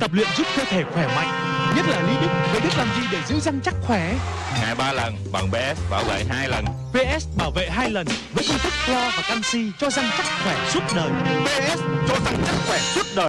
Tập luyện giúp cơ thể khỏe mạnh Nhất là Lý Đức Vậy Đức làm gì để giữ răng chắc khỏe? Ngày ba lần bằng PS bảo vệ hai lần. PS bảo vệ hai lần Với công thức clo và canxi cho răng chắc khỏe suốt đời. PS cho răng chắc khỏe suốt đời.